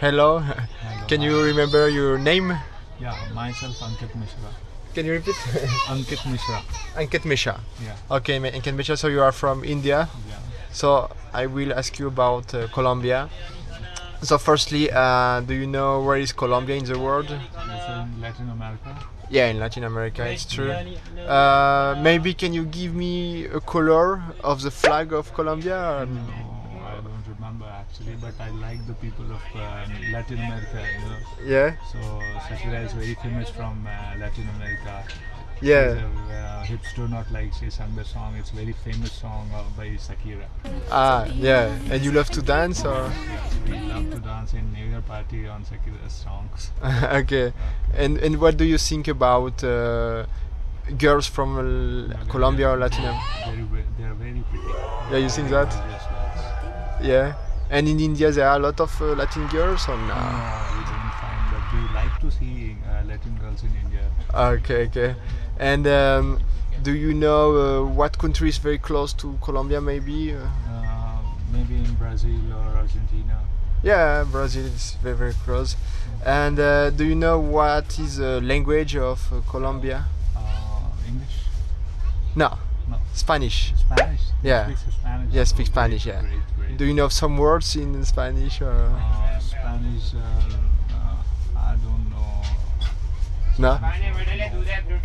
Hello. Hello. Can you remember your name? Yeah, myself Ankit Mishra. Can you repeat? Ankit Mishra. Ankit Misha. Yeah, Okay, Ankit Misha. So you are from India. yeah. So I will ask you about uh, Colombia. So firstly, uh, do you know where is Colombia in the world? It's in Latin America. Yeah, in Latin America, it's true. Uh, maybe can you give me a color of the flag of Colombia? No, I don't remember actually, but I like the people of uh, Latin America. You know, Yeah, so Shakira is very famous from uh, Latin America. yeah. A, uh, hips do not like she sung the song. It's very famous song uh, by Shakira. Ah, yeah. And you love to dance or? Yes, we love to dance in New Year party on Shakira's songs. okay. And and what do you think about uh, girls from Colombia or Latin America? Very, ve- they are very pretty. Yeah, you think that? Yeah. And in India there are a lot of uh, Latin girls or No, no? we don't find, but we like to see uh, Latin girls in India. Okay, okay. And um, do you know uh, what country is very close to Colombia? Maybe. Uh, Uh, maybe in Brazil or Argentina. yeah, Brazil is very very close. And uh, do you know what is the language of uh, Colombia? Uh, English? No. Spanish. Spanish? You Yeah. Speak Spanish? Yeah, speak Spanish, yeah. Great, great. Do you know some words in Spanish? Or? uh, Spanish, uh, uh, I don't know. No.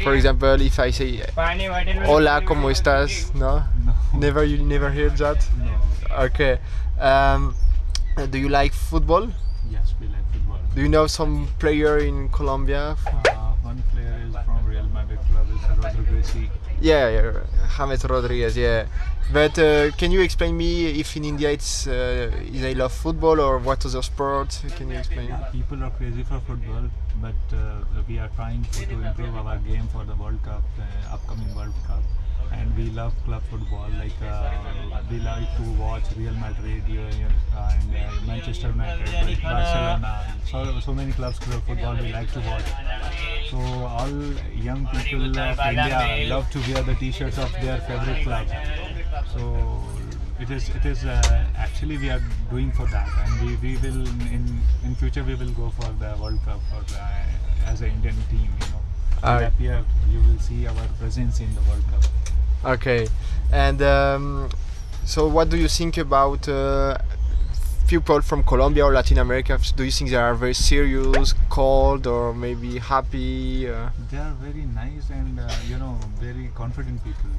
For example, if I say "Hola, cómo estás?" No. No. Never, you never heard that. No. Okay. Um, do you like football? Yes, we like football. Do you know some player in Colombia? Uh, one player is from Real Madrid club, is Rodriguez. Yeah, yeah, James Rodriguez. Yeah. But uh, can you explain me if in India it's uh, they love football or what other sport? Can you explain? People are crazy for football, but uh, we are trying to, to improve our game for the World Cup, the upcoming World Cup. And we love club football. Like uh, we like to watch Real Madrid uh, and uh, Manchester United, Barcelona. So so many clubs club football we like to watch. So all young people of India love to wear the T-shirts of their favorite club. So it is it is uh, actually we are doing for that, and we, we will in in future we will go for the World Cup for uh, as an Indian team. You know, so that year you will see our presence in the World Cup. Okay. And um, so, what do you think about uh, people from Colombia or Latin America? Do you think they are very serious, cold, or maybe happy? Uh, They are very nice and uh, you know very confident people,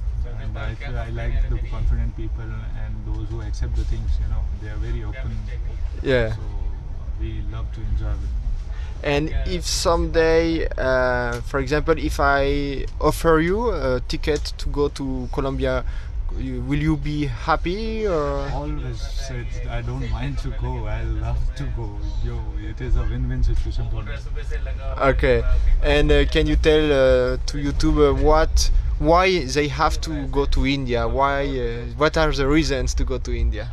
and I I like the confident people and those who accept the things. You know, they are very open. yeah. So we love to enjoy with them. And if someday, uh, for example, if I offer you a ticket to go to Colombia, you, will you be happy or? always said I don't mind to go. I love to go. Yo, it is a win-win situation for me. Okay. And uh, can you tell uh, to YouTube uh, what, why they have to go to India? Why? Uh, what are the reasons to go to India?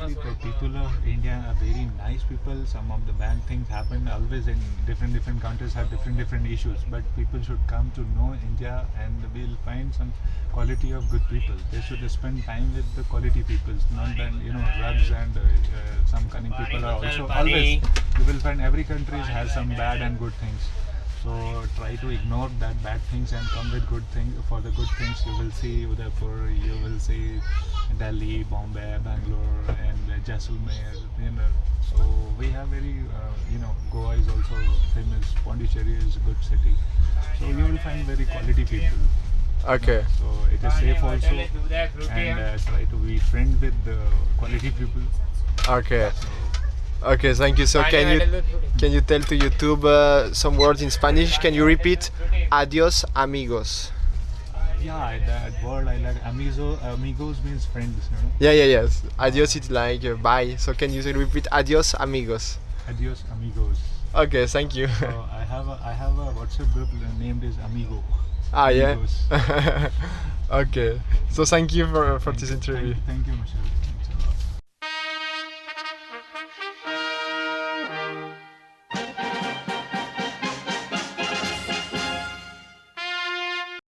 Actually, the people of India are very nice people. Some of the bad things happen always in different different countries have different different issues. But people should come to know India, and we'll find some quality of good people. They should spend time with the quality people, not then you know drugs and uh, uh, some cunning people are also always. You will find every country has some bad and good things. So try to ignore that bad things and come with good things. For the good things, you will see Udaipur, you will see Delhi, Bombay, Bangalore, and Jaisalmer. You know, so we have very, uh, you know, Goa is also famous. Pondicherry is a good city. So you will find very quality people. Okay. So it is safe also, and uh, try to be friend with the quality people. Okay. Okay. Thank you. So can you can you tell to YouTube uh, some words in Spanish? Can you repeat? Adios, amigos. Yeah, that word I like. Amigo, amigos means friends. You know. Yeah, yeah, yes. Adios is like uh, bye. So can you repeat adios, amigos? Adios, amigos. Okay, thank you. So I have a I have a WhatsApp group named is Amigo. ah, yeah. Okay. So thank you for for this Thank- interview. Thank, thank you, Michelle.